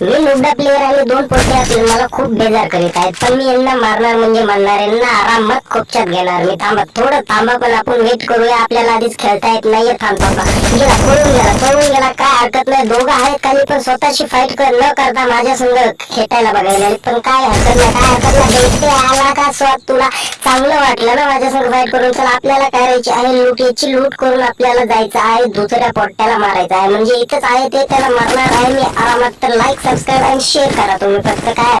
मी लुबडा player आणि दोन पोटे असले मला खूप बेजार करीत आहेत. पण मी यांना मारणार म्हणजे म्हणणार यांना आरामात खोपच्यात घेणार. मी थांबा. थोडं थांबा पण आपण वेट करूया. आपल्याला आधीच खेळता येत नाहीये. थांब थांबा गेला पळून गेला. पळून गेला. काय हरकत नाही. दोघं आहेत काही पण स्वतःची फाईट कर न करता माझ्या संग खेटायला बघायला पण काय हरकत नाही. काय हरकत नाही. आला. स्वाद तुला? चांगलं वाटलं ना माझ्या संग फाईट करून? चला आपल्याला करायची आहे? लूट याची लूट करून आपल्याला जायचं आहे दुसऱ्या पोट्याला मारायचं आहे. म्हणजे इथंच आहे ते त्याला मारणार आहे. मी आरामात तर लाईक सबस्क्राईब आणि शेअर करा तुम्ही. फक्त काय